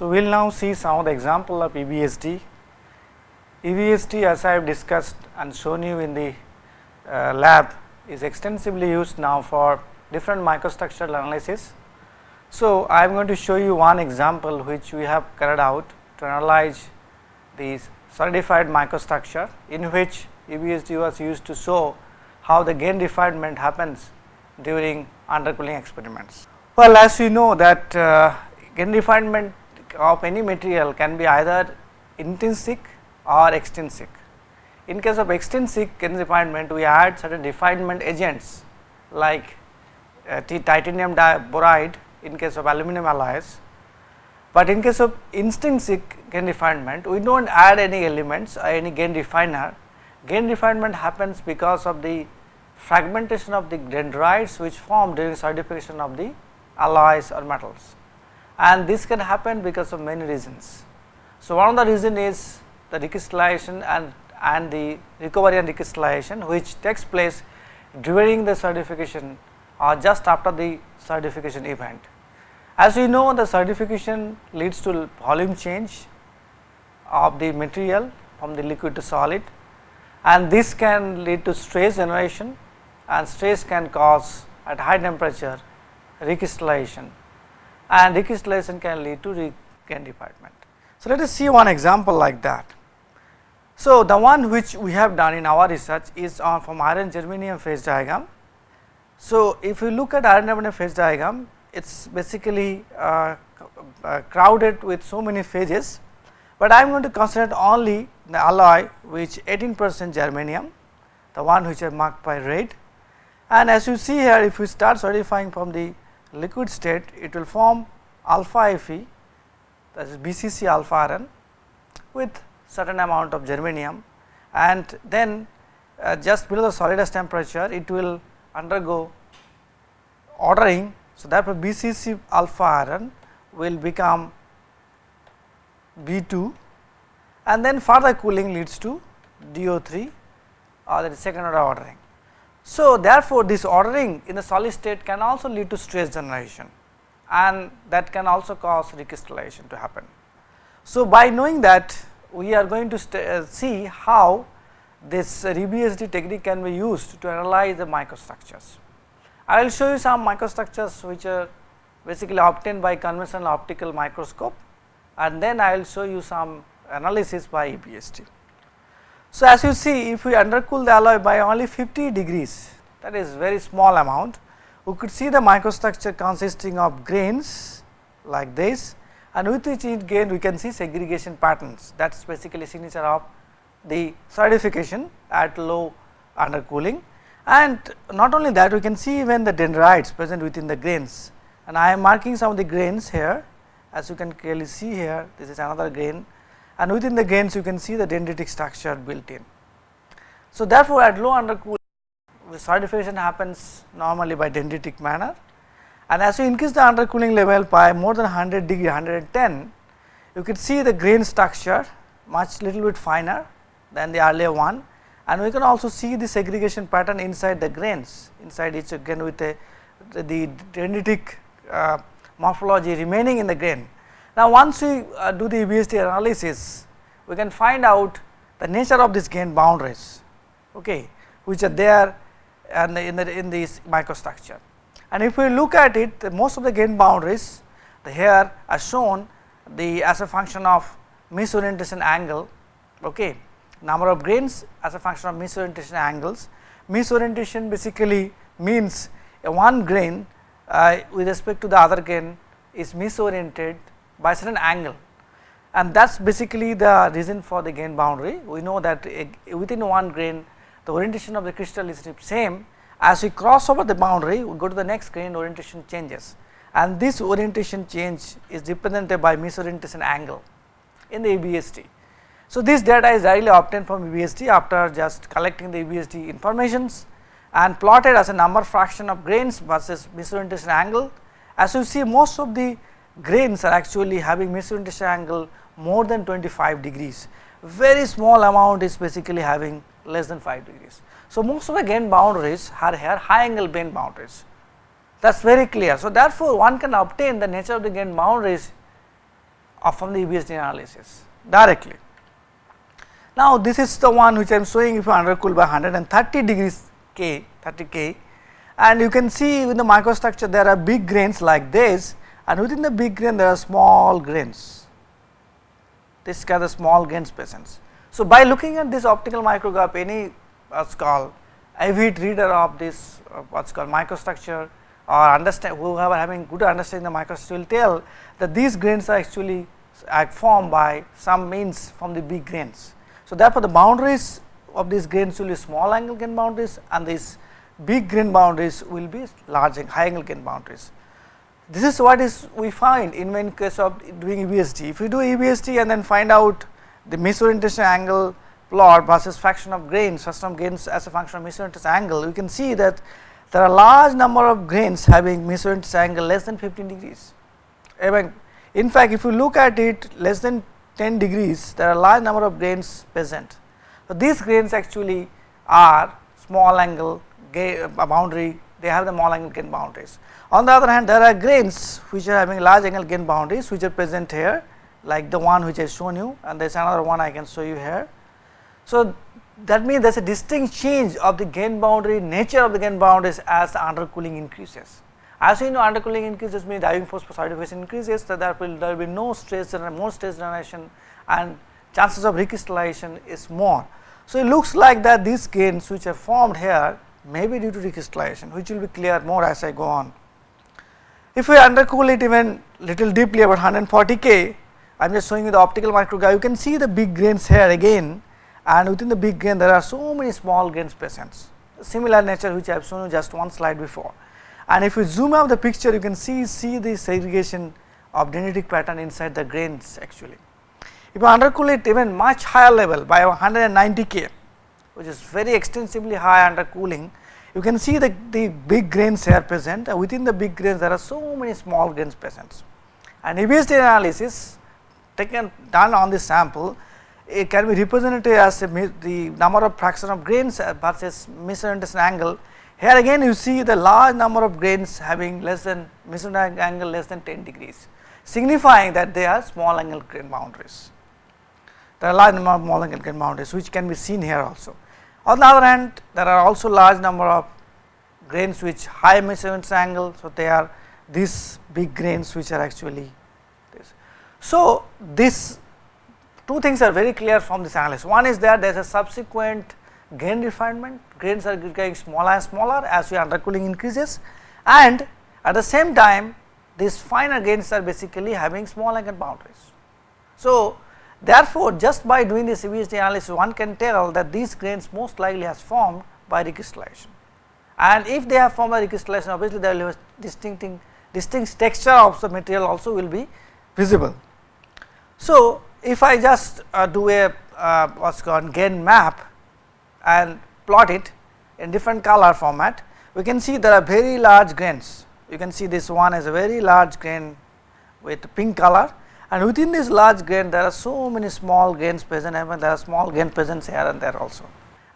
So, we will now see some of the example of EBSD. EBSD as I have discussed and shown you in the uh, lab is extensively used now for different microstructural analysis. So, I am going to show you one example which we have carried out to analyze the solidified microstructure in which EBSD was used to show how the grain refinement happens during undercooling experiments. Well, as you know that uh, grain refinement of any material can be either intrinsic or extrinsic. In case of extrinsic refinement, we add certain refinement agents like uh, titanium boride in case of aluminum alloys, but in case of intrinsic grain refinement we do not add any elements or any grain refiner. Grain refinement happens because of the fragmentation of the dendrites which form during solidification of the alloys or metals and this can happen because of many reasons. So, one of the reason is the recrystallization and, and the recovery and recrystallization which takes place during the solidification or just after the solidification event. As we know the solidification leads to volume change of the material from the liquid to solid and this can lead to stress generation and stress can cause at high temperature recrystallization and recrystallization can lead to grain refinement. So, let us see one example like that. So, the one which we have done in our research is on from iron germanium phase diagram. So, if you look at iron germanium phase diagram it is basically uh, uh, crowded with so many phases, but I am going to consider only the alloy which 18 percent germanium the one which I marked by red and as you see here if we start solidifying from the liquid state it will form alpha Fe that is BCC alpha iron with certain amount of germanium and then uh, just below the solidus temperature it will undergo ordering. So, therefore, BCC alpha iron will become B2 and then further cooling leads to DO3 or the second order ordering. So, therefore, this ordering in the solid state can also lead to stress generation and that can also cause recrystallization to happen. So, by knowing that we are going to uh, see how this EBSD technique can be used to analyze the microstructures. I will show you some microstructures which are basically obtained by conventional optical microscope and then I will show you some analysis by EBSD. So, as you see if we undercool the alloy by only 50 degrees that is very small amount we could see the microstructure consisting of grains like this and with each grain we can see segregation patterns. That is basically signature of the solidification at low undercooling. And not only that we can see even the dendrites present within the grains. And I am marking some of the grains here. As you can clearly see here this is another grain and within the grains you can see the dendritic structure built in. So, therefore, at low undercooling the solidification happens normally by dendritic manner and as you increase the undercooling level by more than 100 degree 110 you can see the grain structure much little bit finer than the earlier one and we can also see the segregation pattern inside the grains inside each grain with a, the dendritic uh, morphology remaining in the grain. Now, once we uh, do the EBSD analysis, we can find out the nature of these grain boundaries, okay, which are there and in the in this microstructure. And if we look at it, most of the grain boundaries the here are shown the as a function of misorientation angle, okay, number of grains as a function of misorientation angles. Misorientation basically means a one grain uh, with respect to the other grain is misoriented by certain angle and that is basically the reason for the grain boundary. We know that within one grain the orientation of the crystal is the same as we cross over the boundary we go to the next grain orientation changes and this orientation change is represented by misorientation angle in the EBSD. So, this data is directly obtained from EBSD after just collecting the EBSD informations and plotted as a number fraction of grains versus misorientation angle. As you see most of the grains are actually having misorientation angle more than 25 degrees, very small amount is basically having less than 5 degrees. So, most of the grain boundaries are here high angle grain boundaries that is very clear. So, therefore, one can obtain the nature of the grain boundaries from the EBSD analysis directly. Now, this is the one which I am showing if you undercool by 130 degrees K 30 K and you can see in the microstructure there are big grains like this and within the big grain there are small grains. This are the small grains presence. So, by looking at this optical micrograph any what's called avid reader of this uh, what's called microstructure or understand whoever having good understanding the microstructure will tell that these grains are actually formed by some means from the big grains. So, therefore, the boundaries of these grains will be small angle grain boundaries and these big grain boundaries will be large high angle grain boundaries. This is what is we find in when case of doing EBSD. If we do EBSD and then find out the misorientation angle plot versus fraction of grains, fraction of grains as a function of misorientation angle, we can see that there are large number of grains having misorientation angle less than 15 degrees. In fact, if you look at it less than 10 degrees, there are large number of grains present. So, these grains actually are small angle uh, boundary, they have the small angle grain boundaries. On the other hand, there are grains which are having large angle grain boundaries which are present here like the one which I shown you and there is another one I can show you here. So, that means there is a distinct change of the grain boundary nature of the grain boundaries as the undercooling increases. As you know undercooling increases means driving force for solidification increases so there will there will be no stress and more stress generation and chances of recrystallization is more. So, it looks like that these grains which are formed here may be due to recrystallization which will be clear more as I go on. If we undercool it even little deeply about 140 K, I am just showing you the optical micrograph, you can see the big grains here again and within the big grain there are so many small grains present, similar nature which I have shown you just one slide before. And if you zoom out the picture you can see, see the segregation of dendritic pattern inside the grains actually. If you undercool it even much higher level by 190 K, which is very extensively high under cooling, you can see the, the big grains here present uh, within the big grains there are so many small grains present. And EBSD analysis taken done on this sample it can be represented as a, the number of fraction of grains versus misorientation angle. Here again you see the large number of grains having less than misorientation angle less than 10 degrees signifying that they are small angle grain boundaries. There are large number of small angle grain boundaries which can be seen here also. On the other hand, there are also large number of grains which high misorientation angle. So, they are these big grains which are actually this. So, this two things are very clear from this analysis. One is that there is a subsequent grain refinement, grains are getting smaller and smaller as your undercooling increases and at the same time these finer grains are basically having small angle boundaries. So, Therefore, just by doing this EBSD analysis one can tell that these grains most likely has formed by recrystallization and if they have formed by recrystallization obviously there will be a distinct, distinct texture of the material also will be visible. So, if I just uh, do a uh, what is called grain map and plot it in different color format, we can see there are very large grains. You can see this one is a very large grain with pink color and within this large grain there are so many small grains present and there are small grain present here and there also.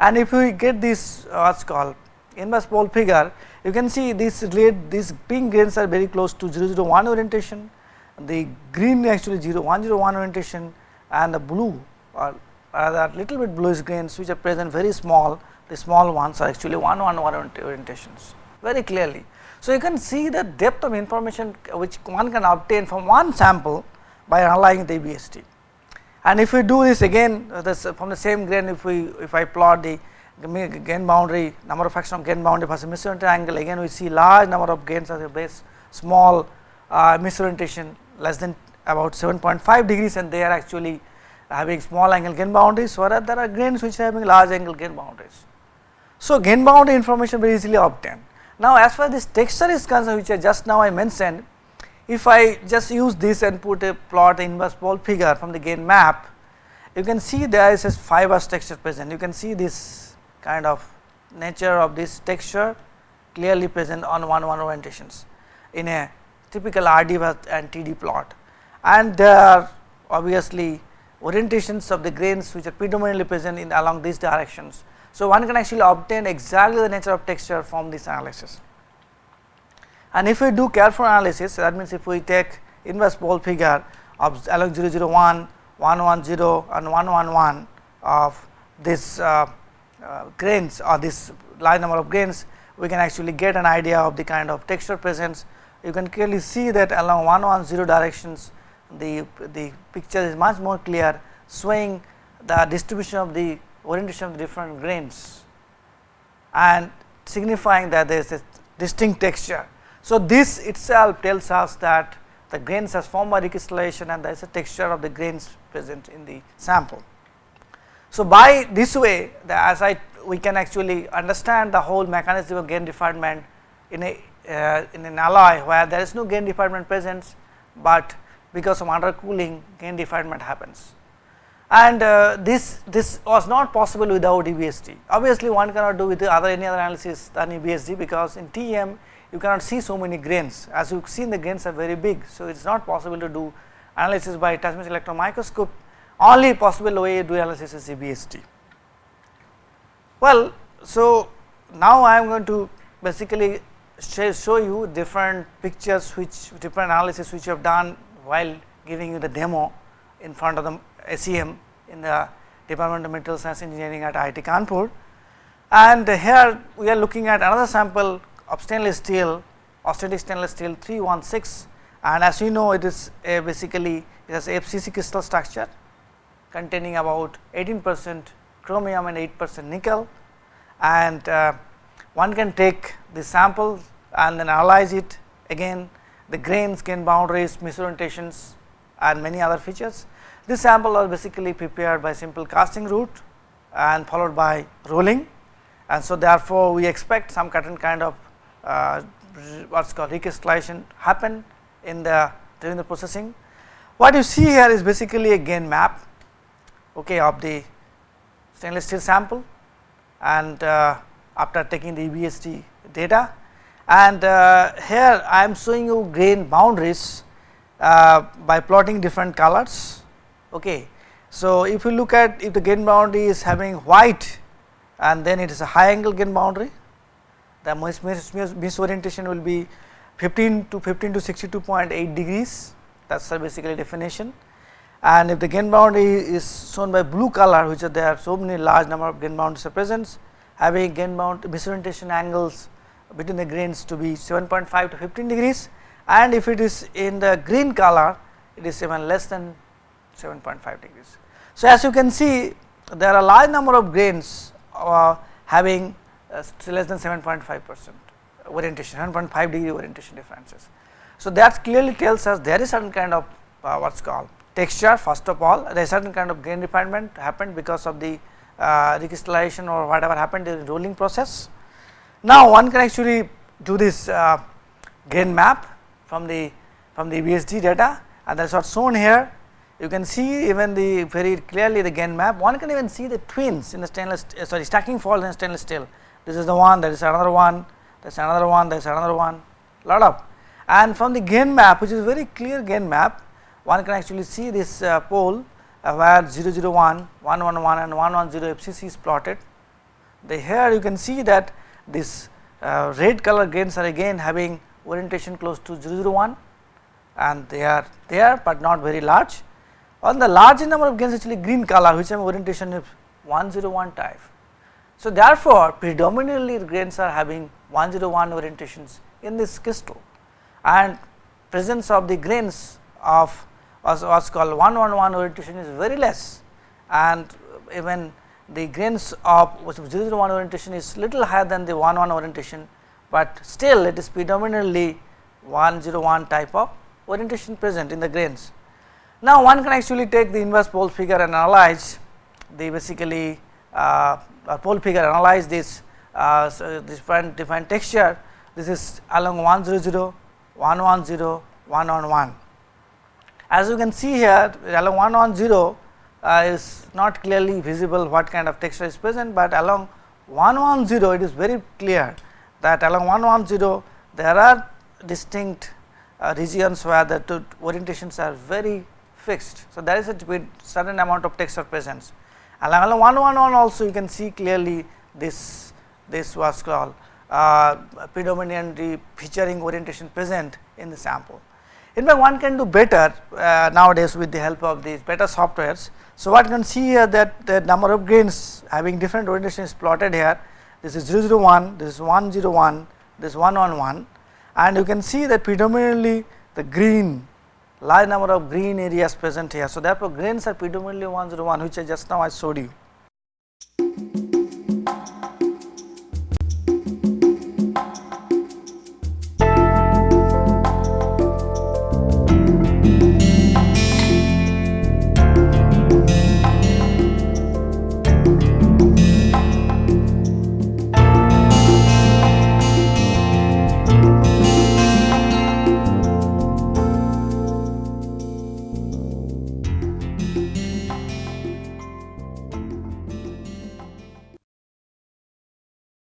And if we get this uh, what is called? Inverse pole figure you can see this red, these pink grains are very close to 001 orientation, the green actually 0101 orientation. And the blue or rather little bit bluish grains which are present very small. The small ones are actually 111 orientations. Very clearly. So, you can see the depth of information which one can obtain from one sample by analyzing the EBSD. And if we do this again uh, this from the same grain if we if I plot the grain boundary number of fraction of grain boundary versus misorientation angle again we see large number of grains as a base small uh, misorientation less than about 7.5 degrees and they are actually having small angle grain boundaries whereas there are grains which are having large angle grain boundaries. So, grain boundary information very easily obtained. Now, as far as this texture is concerned which I just now I mentioned if I just use this and put a plot inverse pole figure from the grain map, you can see there is a fibrous texture present. You can see this kind of nature of this texture clearly present on one one orientations in a typical RD and TD plot. And there are obviously orientations of the grains which are predominantly present in along these directions. So, one can actually obtain exactly the nature of texture from this analysis. And if we do careful analysis that means if we take inverse pole figure of along 001, 110 and 111 of this uh, uh, grains or this large number of grains we can actually get an idea of the kind of texture presence. You can clearly see that along 110 directions the, the picture is much more clear showing the distribution of the orientation of the different grains and signifying that there is a distinct texture. So, this itself tells us that the grains has formed by recrystallization and there is a texture of the grains present in the sample. So, by this way the, as I we can actually understand the whole mechanism of grain refinement in a uh, in an alloy where there is no grain refinement present, but because of undercooling grain refinement happens. And uh, this this was not possible without EBSD. Obviously, one cannot do with other any other analysis than EBSD because in TEM you cannot see so many grains as you have seen the grains are very big. So, it is not possible to do analysis by transmission electron microscope only possible way to do analysis is EBSD. Well, so now I am going to basically show you different pictures which different analysis which you have done while giving you the demo in front of the SEM in the Department of Materials Science Engineering at IIT Kanpur. And here we are looking at another sample of stainless steel, austenitic stainless steel 316 and as you know it is basically it has FCC crystal structure containing about 18 percent chromium and 8 percent nickel. And uh, one can take the sample and then analyze it. Again the grains, grain boundaries, misorientations and many other features. This sample was basically prepared by simple casting route and followed by rolling. And so therefore, we expect some certain kind of uh, what is called recrystallization happen in the during the processing. What you see here is basically a grain map okay, of the stainless steel sample and uh, after taking the EBSD data and uh, here I am showing you grain boundaries uh, by plotting different colors. Okay. So, if you look at if the grain boundary is having white and then it is a high angle grain boundary the misorientation will be 15 to 15 to 62.8 degrees. That is basically definition. And if the grain boundary is shown by blue color which are there are so many large number of grain boundaries are present having grain bound misorientation angles between the grains to be 7.5 to 15 degrees. And if it is in the green color it is even less than 7.5 degrees. So, as you can see there are large number of grains uh, having less than 7.5 percent orientation 7.5 degree orientation differences. So, that clearly tells us there is certain kind of uh, what is called texture first of all there is certain kind of grain refinement happened because of the uh, recrystallization or whatever happened in the rolling process. Now, one can actually do this uh, grain map from the from the EBSD data and that is what shown here you can see even the very clearly the grain map one can even see the twins in the stainless uh, sorry stacking fault in stainless steel this is the one that is another one that is another one that is another one lot of and from the grain map which is very clear grain map one can actually see this uh, pole uh, where 001, 111 and 110 FCC is plotted. The here you can see that this uh, red color grains are again having orientation close to 001 and they are there, but not very large. On the large number of grains actually green color which have orientation is 101 type. So, therefore, predominantly grains are having 101 orientations in this crystal and presence of the grains of what's called 111 orientation is very less. And even the grains of 001 orientation is little higher than the 11 orientation, but still it is predominantly 101 type of orientation present in the grains. Now, one can actually take the inverse pole figure and analyze the basically uh, pole figure analyze this uh, so different different texture. This is along 100 110 111 as you can see here along 1 on 0 uh, is not clearly visible what kind of texture is present, but along 1 on 0 it is very clear that along 1 on 0 there are distinct uh, regions where the two orientations are very fixed. So, there is a certain amount of texture presence along, along 1 1 1 also you can see clearly this this was called uh, predominantly featuring orientation present in the sample. In fact, one can do better uh, nowadays with the help of these better softwares. So, what you can see here that the number of grains having different orientation is plotted here. This is 001, this is 101, this is 111 and you can see that predominantly the green large number of green areas present here. So, therefore, grains are predominantly 101 which I just now I showed you.